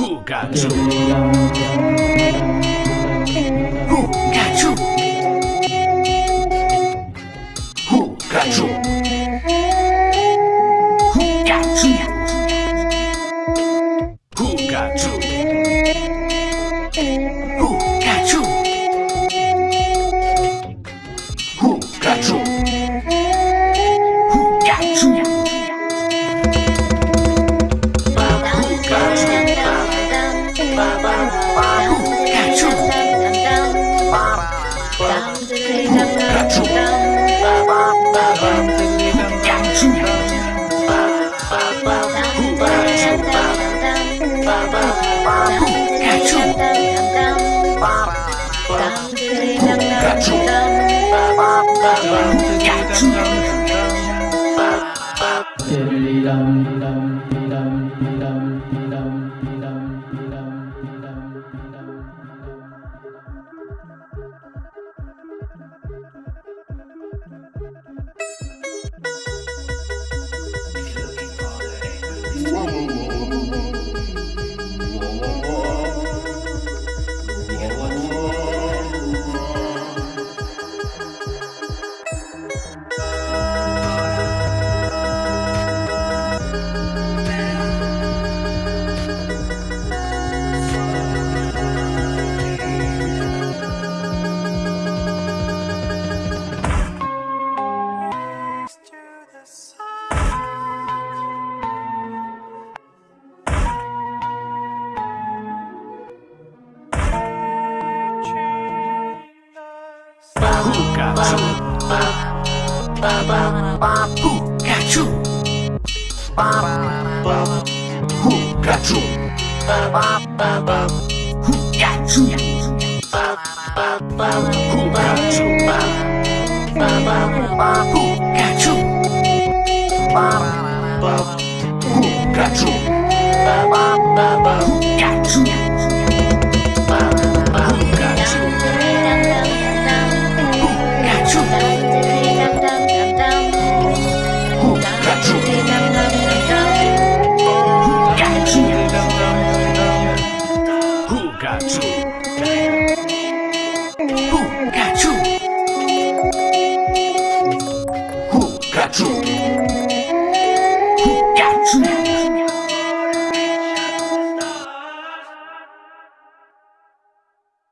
Who got you? Who got you? Who got you? Who got you? Who got you? Who got you? Who got you? Whoa. Babuca Babucachu Babucachu Babucachu Babucachu Ba ba ba. Got you? Got you?